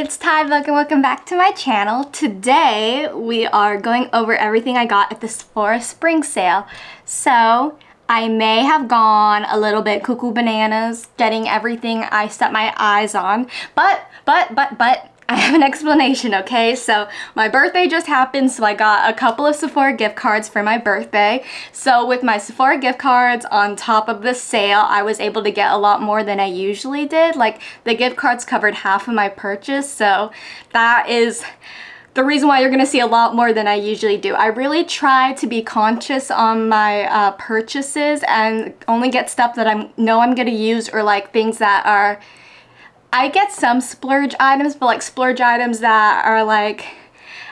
it's Tybook and welcome back to my channel. Today we are going over everything I got at the Sephora spring sale. So I may have gone a little bit cuckoo bananas getting everything I set my eyes on, but, but, but, but, I have an explanation, okay? So my birthday just happened, so I got a couple of Sephora gift cards for my birthday. So with my Sephora gift cards on top of the sale, I was able to get a lot more than I usually did. Like the gift cards covered half of my purchase, so that is the reason why you're going to see a lot more than I usually do. I really try to be conscious on my uh, purchases and only get stuff that I know I'm going to use or like things that are I get some splurge items, but like splurge items that are like,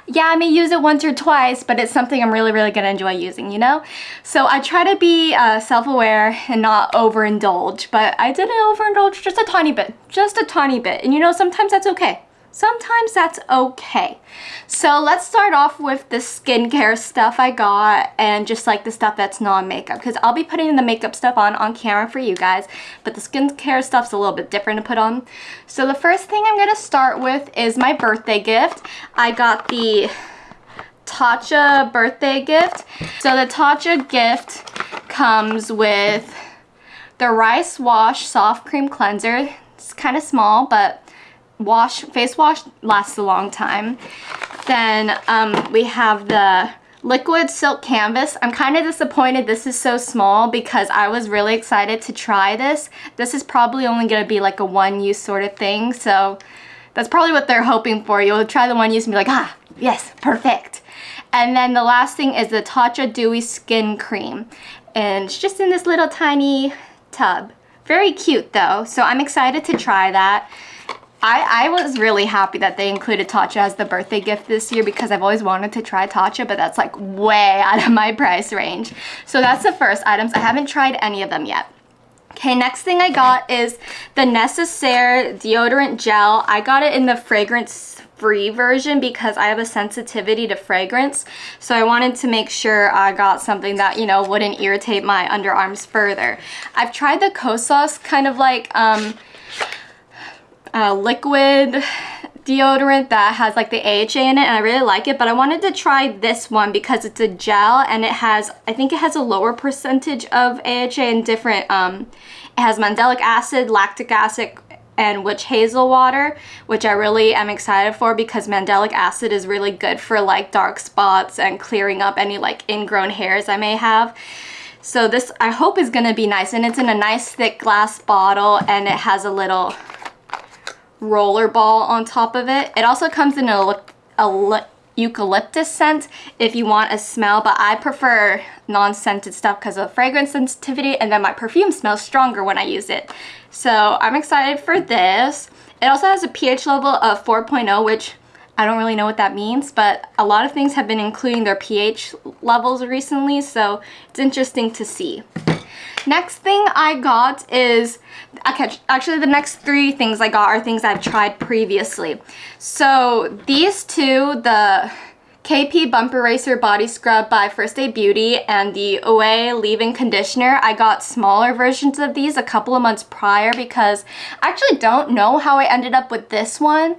yeah, I may use it once or twice, but it's something I'm really, really gonna enjoy using, you know? So I try to be uh, self-aware and not overindulge, but I did overindulge just a tiny bit, just a tiny bit. And you know, sometimes that's okay sometimes that's okay. So let's start off with the skincare stuff I got and just like the stuff that's non-makeup because I'll be putting the makeup stuff on on camera for you guys but the skincare stuff's a little bit different to put on. So the first thing I'm going to start with is my birthday gift. I got the Tatcha birthday gift. So the Tatcha gift comes with the Rice Wash Soft Cream Cleanser. It's kind of small, but wash, face wash lasts a long time. Then um, we have the liquid silk canvas. I'm kind of disappointed this is so small because I was really excited to try this. This is probably only going to be like a one use sort of thing. So that's probably what they're hoping for. You'll try the one use and be like, ah, yes, perfect. And then the last thing is the Tatcha Dewy Skin Cream. And it's just in this little tiny tub. Very cute though, so I'm excited to try that. I, I was really happy that they included Tatcha as the birthday gift this year because I've always wanted to try Tatcha, but that's like way out of my price range. So that's the first items. I haven't tried any of them yet. Okay, next thing I got is the Necessaire deodorant gel. I got it in the fragrance free version because I have a sensitivity to fragrance. So I wanted to make sure I got something that, you know, wouldn't irritate my underarms further. I've tried the Kosas kind of like, um, uh, liquid deodorant that has like the AHA in it and I really like it but I wanted to try this one because it's a gel and it has I think it has a lower percentage of AHA and different um, it has mandelic acid lactic acid and witch hazel water which I really am excited for because mandelic acid is really good for like dark spots and clearing up any like ingrown hairs I may have. So this I hope is gonna be nice and it's in a nice thick glass bottle and it has a little roller ball on top of it. It also comes in a, a eucalyptus scent if you want a smell, but I prefer non-scented stuff because of fragrance sensitivity and then my perfume smells stronger when I use it. So I'm excited for this. It also has a pH level of 4.0, which I don't really know what that means, but a lot of things have been including their pH levels recently, so it's interesting to see. Next thing I got is, actually the next three things I got are things I've tried previously. So these two, the KP Bump Eraser Body Scrub by First Aid Beauty and the Ouai Leave-In Conditioner. I got smaller versions of these a couple of months prior because I actually don't know how I ended up with this one.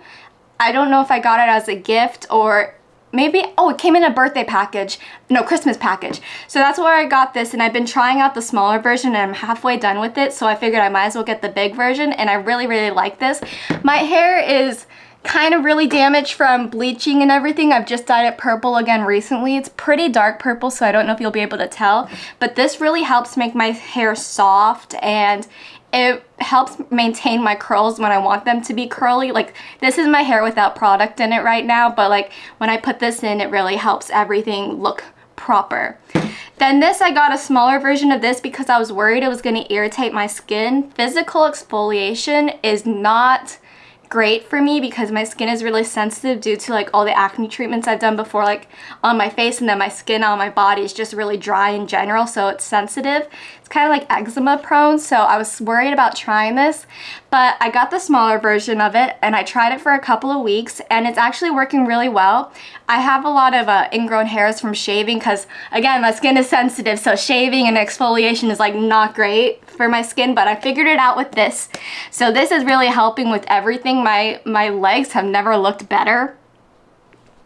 I don't know if I got it as a gift or maybe, oh, it came in a birthday package, no, Christmas package. So that's where I got this and I've been trying out the smaller version and I'm halfway done with it. So I figured I might as well get the big version and I really, really like this. My hair is kind of really damaged from bleaching and everything. I've just dyed it purple again recently. It's pretty dark purple, so I don't know if you'll be able to tell. But this really helps make my hair soft and it helps maintain my curls when I want them to be curly. Like this is my hair without product in it right now, but like when I put this in, it really helps everything look proper. Then this, I got a smaller version of this because I was worried it was going to irritate my skin. Physical exfoliation is not great for me because my skin is really sensitive due to like all the acne treatments I've done before like on my face and then my skin on my body is just really dry in general so it's sensitive. It's kind of like eczema prone so I was worried about trying this but I got the smaller version of it and I tried it for a couple of weeks and it's actually working really well. I have a lot of uh, ingrown hairs from shaving because again my skin is sensitive so shaving and exfoliation is like not great for my skin, but I figured it out with this. So this is really helping with everything. My, my legs have never looked better.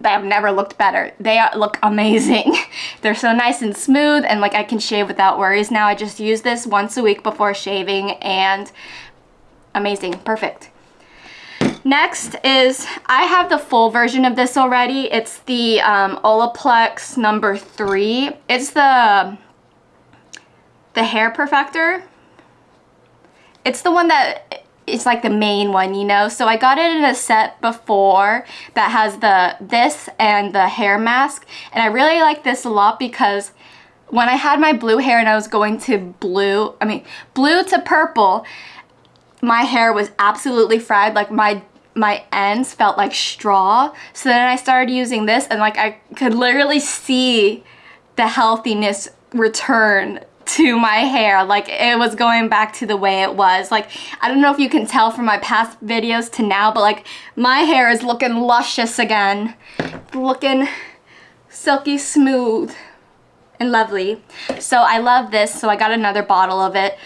They have never looked better. They are, look amazing. They're so nice and smooth and like I can shave without worries now. I just use this once a week before shaving and amazing, perfect. Next is, I have the full version of this already. It's the um, Olaplex number three. It's the, the hair perfector. It's the one that it's like the main one, you know? So I got it in a set before that has the this and the hair mask. And I really like this a lot because when I had my blue hair and I was going to blue, I mean, blue to purple, my hair was absolutely fried. Like my my ends felt like straw. So then I started using this and like I could literally see the healthiness return to my hair. Like it was going back to the way it was. Like I don't know if you can tell from my past videos to now but like my hair is looking luscious again. Looking silky smooth and lovely. So I love this so I got another bottle of it.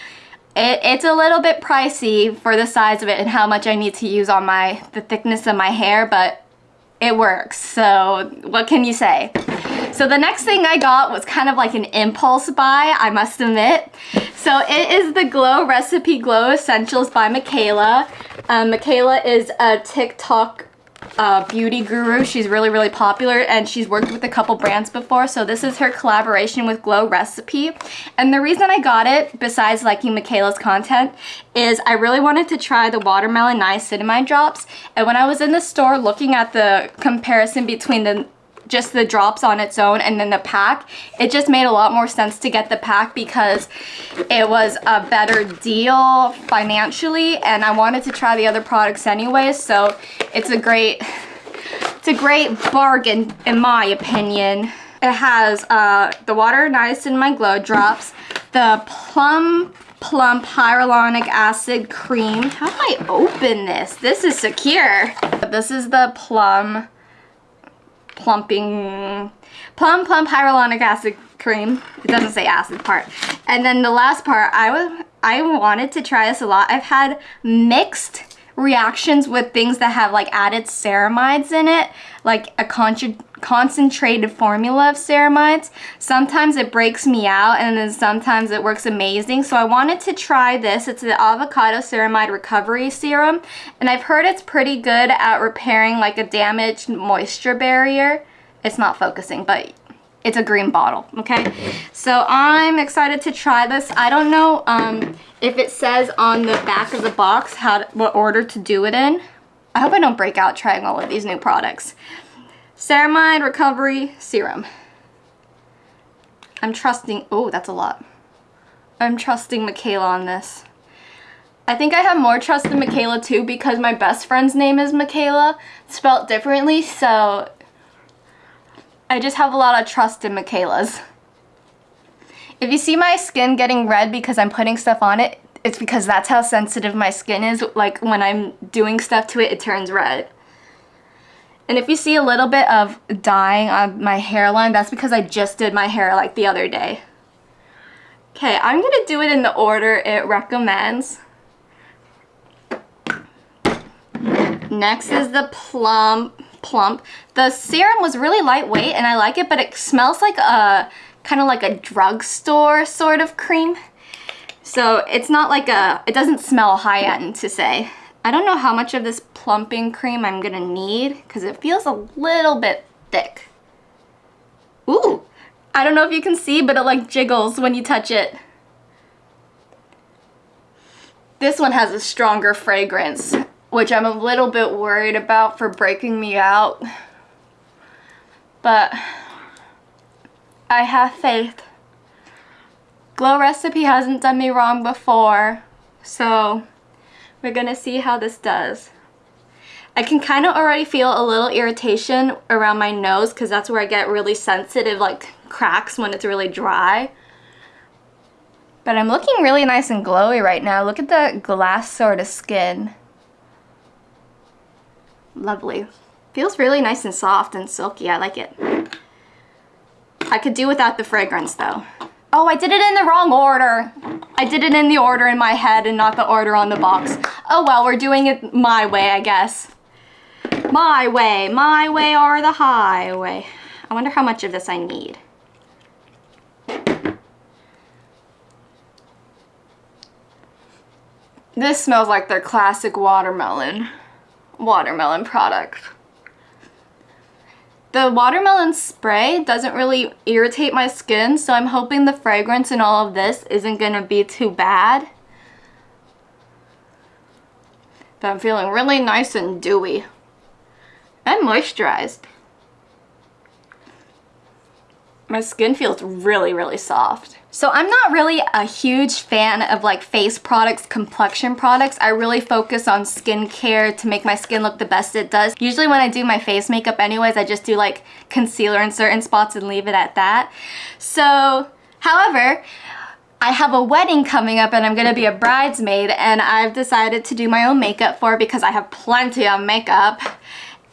It, it's a little bit pricey for the size of it and how much I need to use on my the thickness of my hair, but it works. So what can you say? So the next thing I got was kind of like an impulse buy, I must admit. So it is the Glow Recipe Glow Essentials by Mikayla. Um, Mikayla is a TikTok uh, beauty guru. She's really, really popular and she's worked with a couple brands before. So this is her collaboration with Glow Recipe. And the reason I got it, besides liking Mikayla's content, is I really wanted to try the Watermelon Niacinamide drops. And when I was in the store looking at the comparison between the just the drops on its own and then the pack, it just made a lot more sense to get the pack because it was a better deal financially and I wanted to try the other products anyway, so it's a great, it's a great bargain in my opinion. It has uh, the Water Niacinamide Glow Drops, the Plum Plump Hyaluronic Acid Cream. How do I open this? This is secure. This is the Plum plumping, plum plump hyaluronic acid cream. It doesn't say acid part. And then the last part, I, was, I wanted to try this a lot. I've had mixed reactions with things that have like added ceramides in it, like a concentrated formula of ceramides. Sometimes it breaks me out and then sometimes it works amazing. So I wanted to try this. It's the Avocado Ceramide Recovery Serum and I've heard it's pretty good at repairing like a damaged moisture barrier. It's not focusing, but it's a green bottle, okay? So I'm excited to try this. I don't know um, if it says on the back of the box how to, what order to do it in. I hope I don't break out trying all of these new products. Ceramide Recovery Serum. I'm trusting, oh, that's a lot. I'm trusting Mikayla on this. I think I have more trust in Mikayla too because my best friend's name is Mikayla, spelled differently, so I just have a lot of trust in Mikayla's. If you see my skin getting red because I'm putting stuff on it, it's because that's how sensitive my skin is. Like when I'm doing stuff to it, it turns red. And if you see a little bit of dyeing on my hairline, that's because I just did my hair like the other day. Okay, I'm gonna do it in the order it recommends. Next is the plum plump. The serum was really lightweight and I like it, but it smells like a kind of like a drugstore sort of cream. So it's not like a, it doesn't smell high-end to say. I don't know how much of this plumping cream I'm gonna need because it feels a little bit thick. Ooh, I don't know if you can see, but it like jiggles when you touch it. This one has a stronger fragrance which I'm a little bit worried about for breaking me out. But I have faith. Glow Recipe hasn't done me wrong before, so we're gonna see how this does. I can kind of already feel a little irritation around my nose because that's where I get really sensitive, like cracks when it's really dry. But I'm looking really nice and glowy right now. Look at the glass sort of skin. Lovely. Feels really nice and soft and silky. I like it. I could do without the fragrance though. Oh, I did it in the wrong order. I did it in the order in my head and not the order on the box. Oh well, we're doing it my way, I guess. My way, my way or the highway. I wonder how much of this I need. This smells like their classic watermelon, watermelon product. The watermelon spray doesn't really irritate my skin, so I'm hoping the fragrance in all of this isn't gonna be too bad. But I'm feeling really nice and dewy and moisturized. My skin feels really, really soft. So I'm not really a huge fan of like face products, complexion products. I really focus on skincare to make my skin look the best it does. Usually when I do my face makeup anyways, I just do like concealer in certain spots and leave it at that. So, however, I have a wedding coming up and I'm gonna be a bridesmaid and I've decided to do my own makeup for because I have plenty of makeup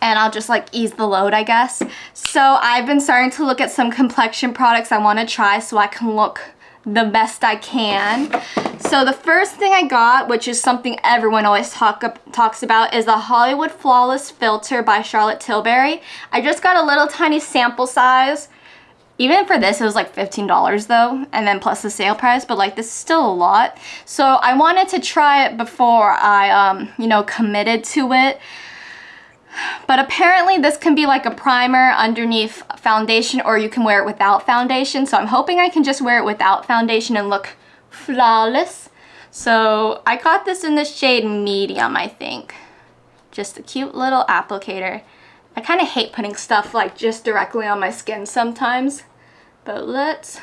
and I'll just like ease the load I guess. So I've been starting to look at some complexion products I want to try so I can look the best I can. So the first thing I got, which is something everyone always talk, talks about, is the Hollywood Flawless Filter by Charlotte Tilbury. I just got a little tiny sample size. Even for this, it was like $15 though, and then plus the sale price, but like this is still a lot. So I wanted to try it before I, um, you know, committed to it. But apparently this can be like a primer underneath foundation or you can wear it without foundation. So I'm hoping I can just wear it without foundation and look flawless. So I got this in the shade medium, I think. Just a cute little applicator. I kind of hate putting stuff like just directly on my skin sometimes. But let's...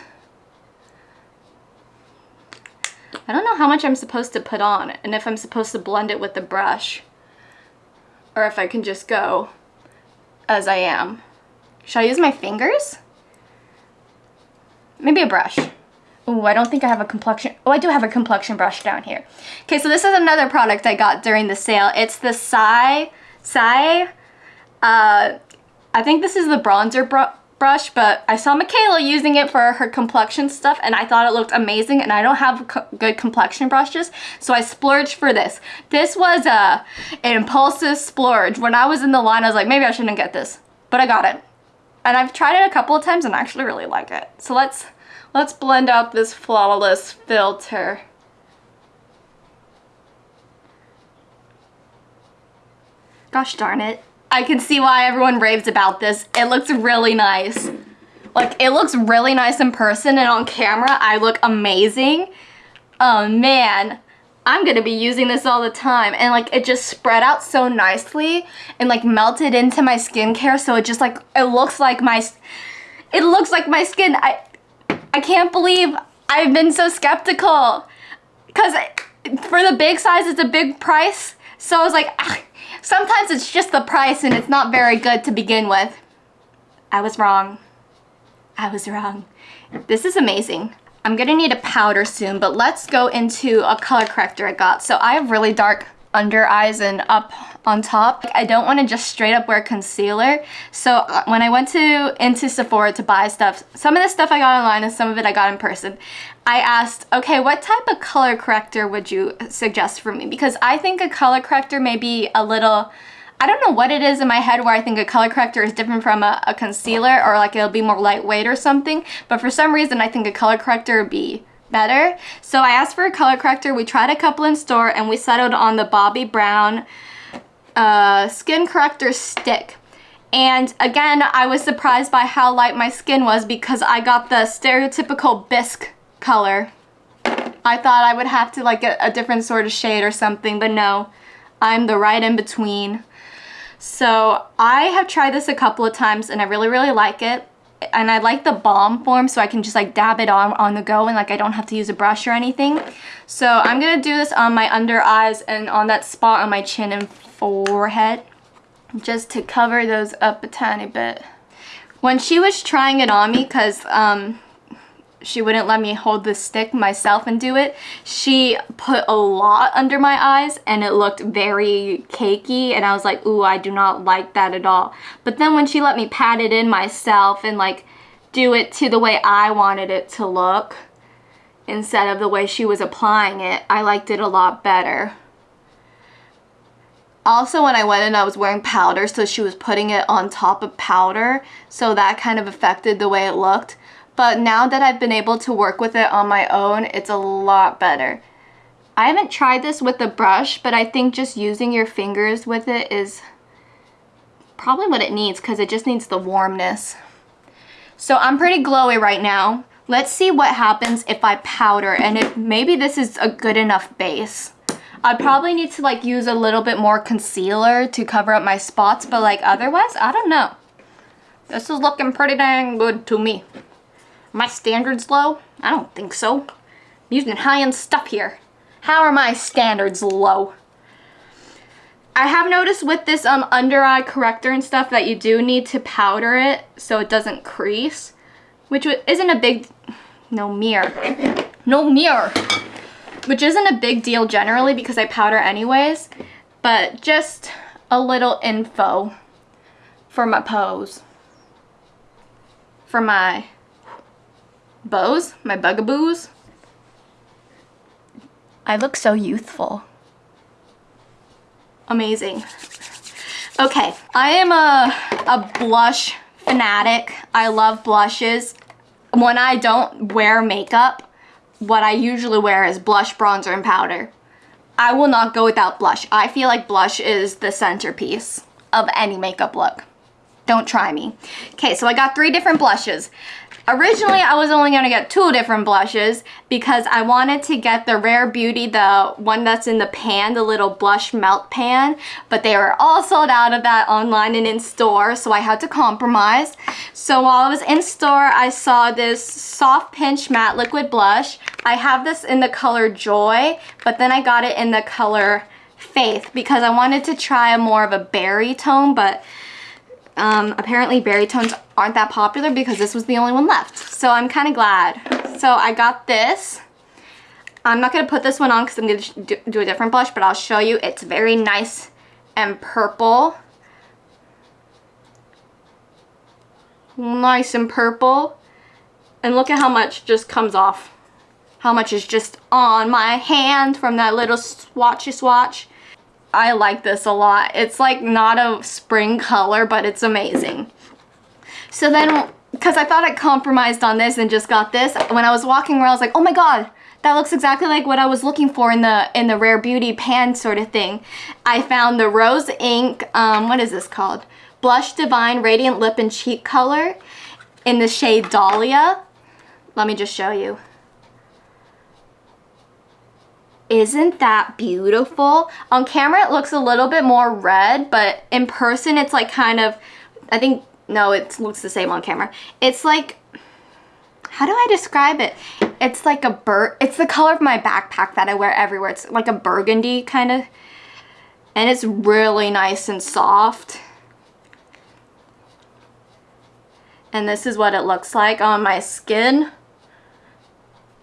I don't know how much I'm supposed to put on and if I'm supposed to blend it with the brush or if I can just go as I am. Should I use my fingers? Maybe a brush. Oh, I don't think I have a complexion. Oh, I do have a complexion brush down here. Okay, so this is another product I got during the sale. It's the Sai, Sai, uh, I think this is the bronzer brush but I saw Mikayla using it for her complexion stuff and I thought it looked amazing and I don't have co good complexion brushes, so I splurged for this. This was a, an impulsive splurge. When I was in the line, I was like, maybe I shouldn't get this, but I got it. And I've tried it a couple of times and I actually really like it. So let's, let's blend out this flawless filter. Gosh darn it. I can see why everyone raves about this. It looks really nice. Like, it looks really nice in person and on camera, I look amazing. Oh, man. I'm gonna be using this all the time. And, like, it just spread out so nicely and, like, melted into my skincare. So it just, like, it looks like my... It looks like my skin. I, I can't believe I've been so skeptical. Because for the big size, it's a big price. So I was like, ah, Sometimes it's just the price and it's not very good to begin with. I was wrong. I was wrong. This is amazing. I'm gonna need a powder soon, but let's go into a color corrector I got. So I have really dark under eyes and up on top. I don't want to just straight up wear concealer. So uh, when I went to into Sephora to buy stuff, some of the stuff I got online and some of it I got in person, I asked, okay, what type of color corrector would you suggest for me? Because I think a color corrector may be a little, I don't know what it is in my head where I think a color corrector is different from a, a concealer or like it'll be more lightweight or something. But for some reason, I think a color corrector would be better. So I asked for a color corrector. We tried a couple in store and we settled on the Bobbi Brown uh, Skin Corrector Stick. And again, I was surprised by how light my skin was because I got the stereotypical bisque color. I thought I would have to like a, a different sort of shade or something, but no, I'm the right in between. So I have tried this a couple of times and I really, really like it. And I like the balm form so I can just like dab it on on the go and like I don't have to use a brush or anything. So I'm going to do this on my under eyes and on that spot on my chin and forehead just to cover those up a tiny bit. When she was trying it on me, because um, she wouldn't let me hold the stick myself and do it. She put a lot under my eyes and it looked very cakey and I was like, ooh, I do not like that at all. But then when she let me pat it in myself and like do it to the way I wanted it to look, instead of the way she was applying it. I liked it a lot better. Also, when I went in, I was wearing powder, so she was putting it on top of powder, so that kind of affected the way it looked. But now that I've been able to work with it on my own, it's a lot better. I haven't tried this with a brush, but I think just using your fingers with it is probably what it needs because it just needs the warmness. So I'm pretty glowy right now. Let's see what happens if I powder and if maybe this is a good enough base. I probably need to like use a little bit more concealer to cover up my spots, but like otherwise, I don't know. This is looking pretty dang good to me. My standards low? I don't think so. I'm using high-end stuff here. How are my standards low? I have noticed with this um, under eye corrector and stuff that you do need to powder it so it doesn't crease, which isn't a big, no mirror, no mirror, which isn't a big deal generally because I powder anyways, but just a little info for my pose, for my bows, my bugaboos. I look so youthful. Amazing. Okay, I am a, a blush fanatic. I love blushes. When I don't wear makeup, what I usually wear is blush, bronzer, and powder. I will not go without blush. I feel like blush is the centerpiece of any makeup look. Don't try me. Okay, so I got three different blushes. Originally, I was only going to get two different blushes because I wanted to get the Rare Beauty, the one that's in the pan, the little blush melt pan, but they were all sold out of that online and in store, so I had to compromise. So while I was in store, I saw this Soft Pinch Matte Liquid Blush. I have this in the color Joy, but then I got it in the color Faith because I wanted to try a more of a berry tone, but um, apparently berry tones aren't that popular because this was the only one left. So I'm kind of glad. So I got this. I'm not going to put this one on because I'm going to do a different blush, but I'll show you. It's very nice and purple. Nice and purple. And look at how much just comes off. How much is just on my hand from that little swatchy swatch. I like this a lot. It's like not a spring color, but it's amazing. So then, because I thought I compromised on this and just got this, when I was walking around, I was like, oh my god, that looks exactly like what I was looking for in the in the Rare Beauty pan sort of thing. I found the Rose Inc, um, what is this called? Blush Divine Radiant Lip and Cheek Color in the shade Dahlia. Let me just show you. Isn't that beautiful? On camera, it looks a little bit more red, but in person, it's like kind of, I think, no, it looks the same on camera. It's like, how do I describe it? It's like a bur, it's the color of my backpack that I wear everywhere. It's like a burgundy kind of, and it's really nice and soft. And this is what it looks like on my skin.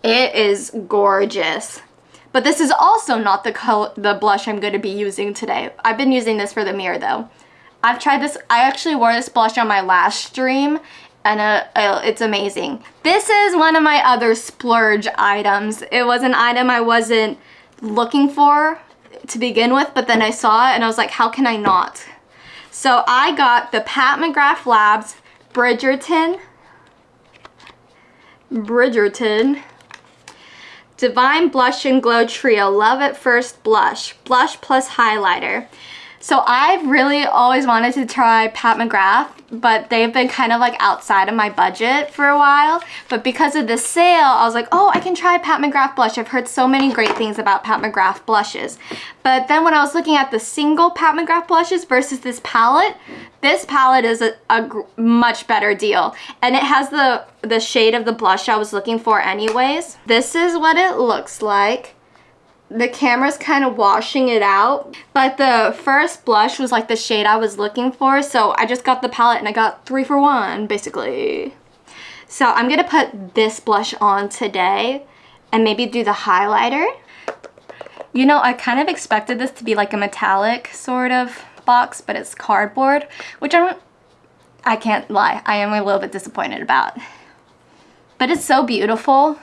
It is gorgeous. But this is also not the color, the blush I'm going to be using today. I've been using this for the mirror though. I've tried this, I actually wore this blush on my last stream and uh, uh, it's amazing. This is one of my other splurge items. It was an item I wasn't looking for to begin with, but then I saw it and I was like, how can I not? So I got the Pat McGrath Labs Bridgerton Bridgerton Divine Blush and Glow Trio Love at First Blush. Blush plus highlighter. So I've really always wanted to try Pat McGrath, but they've been kind of like outside of my budget for a while. But because of this sale, I was like, oh, I can try Pat McGrath blush. I've heard so many great things about Pat McGrath blushes. But then when I was looking at the single Pat McGrath blushes versus this palette, this palette is a, a much better deal. And it has the, the shade of the blush I was looking for anyways. This is what it looks like the camera's kind of washing it out but the first blush was like the shade I was looking for so I just got the palette and I got three for one basically. So I'm gonna put this blush on today and maybe do the highlighter. You know I kind of expected this to be like a metallic sort of box but it's cardboard which I'm I can't lie I am a little bit disappointed about. But it's so beautiful.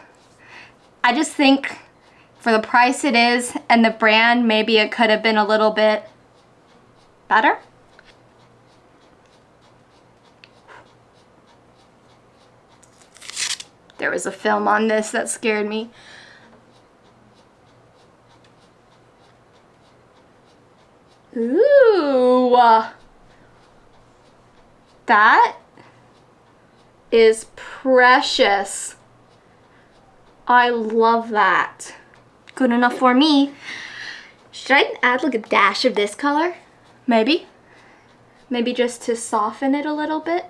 I just think for the price it is and the brand, maybe it could have been a little bit better. There was a film on this that scared me. Ooh. Uh, that is precious. I love that. Good enough for me. Should I add like a dash of this color? Maybe. Maybe just to soften it a little bit.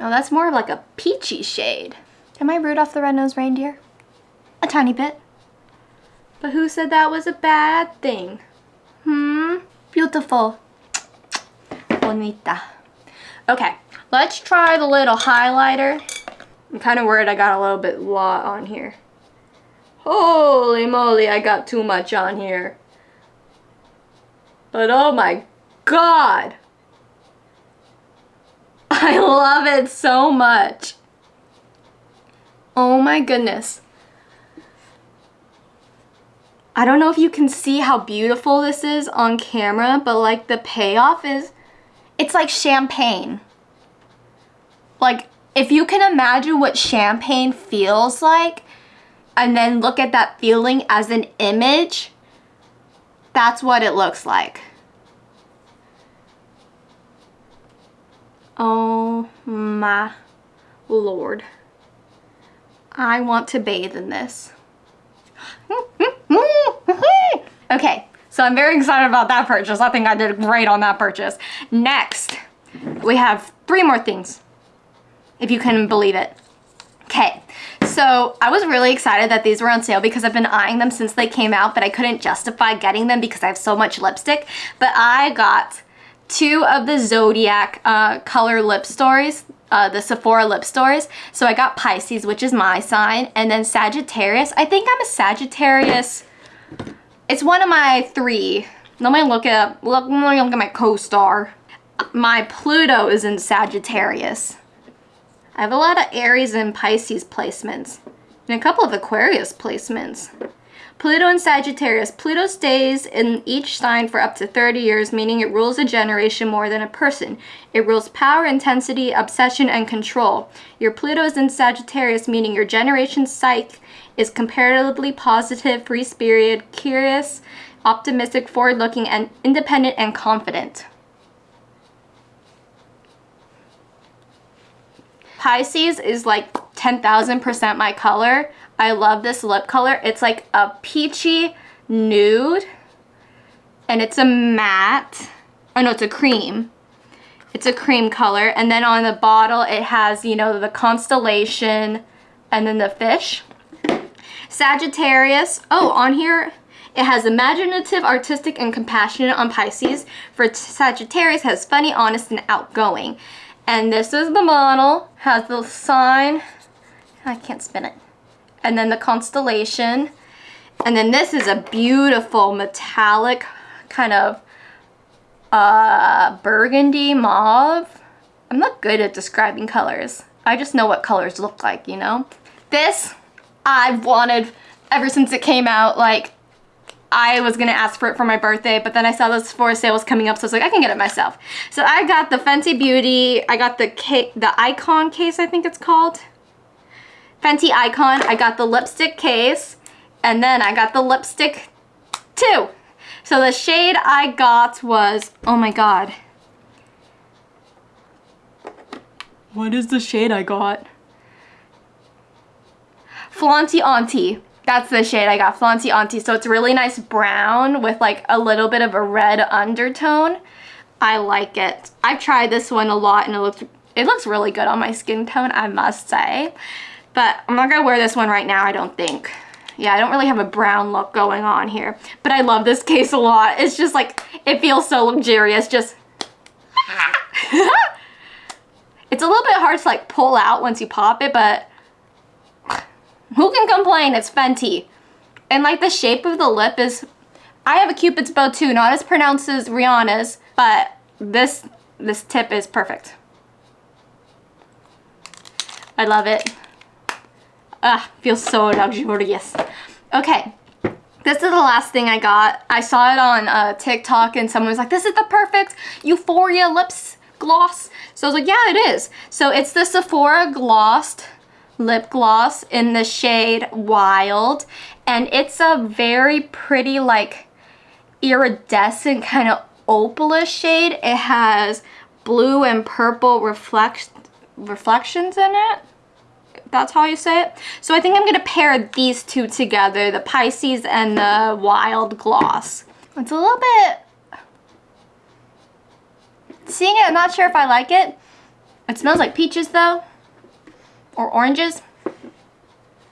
Oh, that's more of like a peachy shade. Am I Rudolph the Red-Nosed Reindeer? A tiny bit. But who said that was a bad thing? Hmm? Beautiful. Bonita. Okay, let's try the little highlighter. I'm kind of worried I got a little bit lot on here. Holy moly, I got too much on here. But oh my god! I love it so much. Oh my goodness. I don't know if you can see how beautiful this is on camera, but like the payoff is, it's like champagne. Like if you can imagine what champagne feels like and then look at that feeling as an image, that's what it looks like. Oh my lord. I want to bathe in this. okay, so I'm very excited about that purchase. I think I did great on that purchase. Next, we have three more things, if you can believe it. Okay, so I was really excited that these were on sale because I've been eyeing them since they came out, but I couldn't justify getting them because I have so much lipstick. But I got two of the Zodiac uh, color lip stories, uh, the Sephora lip stories. So I got Pisces, which is my sign, and then Sagittarius. I think I'm a Sagittarius. It's one of my three. Let me look at look, let me look at my co-star. My Pluto is in Sagittarius. I have a lot of Aries and Pisces placements, and a couple of Aquarius placements. Pluto and Sagittarius. Pluto stays in each sign for up to 30 years, meaning it rules a generation more than a person. It rules power, intensity, obsession, and control. Your Pluto is in Sagittarius, meaning your generation's psyche is comparatively positive, free-spirited, curious, optimistic, forward-looking, and independent and confident. Pisces is like 10,000% my color. I love this lip color. It's like a peachy nude and it's a matte. Oh no, it's a cream. It's a cream color. And then on the bottle, it has, you know, the constellation and then the fish. Sagittarius. Oh, on here, it has imaginative, artistic, and compassionate on Pisces. For Sagittarius, has funny, honest, and outgoing. And this is the model. Has the sign. I can't spin it and then the constellation. And then this is a beautiful metallic kind of uh, burgundy mauve. I'm not good at describing colors. I just know what colors look like, you know? This, I've wanted ever since it came out. Like, I was gonna ask for it for my birthday, but then I saw this for sale was coming up, so I was like, I can get it myself. So I got the Fenty Beauty, I got the the Icon case, I think it's called. Fenty Icon. I got the lipstick case and then I got the lipstick too. So the shade I got was, oh my god. What is the shade I got? Flaunty Auntie. That's the shade I got, Flaunty Auntie. So it's really nice brown with like a little bit of a red undertone. I like it. I've tried this one a lot and it looks it looks really good on my skin tone, I must say. But I'm not gonna wear this one right now, I don't think. Yeah, I don't really have a brown look going on here. But I love this case a lot. It's just like, it feels so luxurious, just... it's a little bit hard to like pull out once you pop it, but who can complain? It's Fenty. And like the shape of the lip is, I have a cupid's bow too, not as pronounced as Rihanna's, but this, this tip is perfect. I love it. Ah, feels so luxurious. Okay, this is the last thing I got. I saw it on uh, TikTok and someone was like, this is the perfect Euphoria lips gloss. So I was like, yeah, it is. So it's the Sephora Glossed lip gloss in the shade Wild. And it's a very pretty, like, iridescent kind of opalish shade. It has blue and purple reflect reflections in it. That's how you say it. So I think I'm going to pair these two together, the Pisces and the Wild Gloss. It's a little bit... Seeing it, I'm not sure if I like it. It smells like peaches though. Or oranges.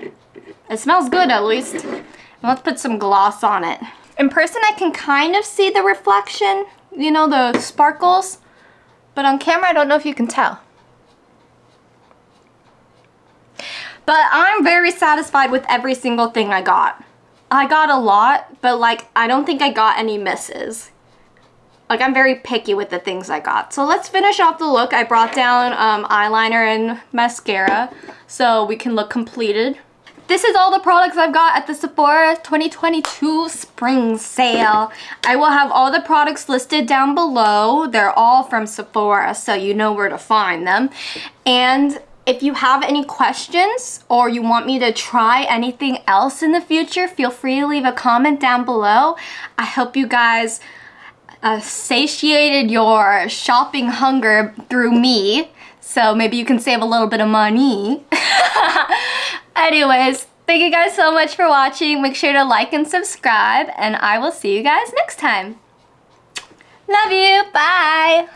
It smells good at least. Let's put some gloss on it. In person, I can kind of see the reflection, you know, the sparkles. But on camera, I don't know if you can tell. But I'm very satisfied with every single thing I got. I got a lot, but like, I don't think I got any misses. Like, I'm very picky with the things I got. So let's finish off the look. I brought down um, eyeliner and mascara so we can look completed. This is all the products I've got at the Sephora 2022 spring sale. I will have all the products listed down below. They're all from Sephora, so you know where to find them. And if you have any questions or you want me to try anything else in the future, feel free to leave a comment down below. I hope you guys uh, satiated your shopping hunger through me. So maybe you can save a little bit of money. Anyways, thank you guys so much for watching. Make sure to like and subscribe, and I will see you guys next time. Love you. Bye.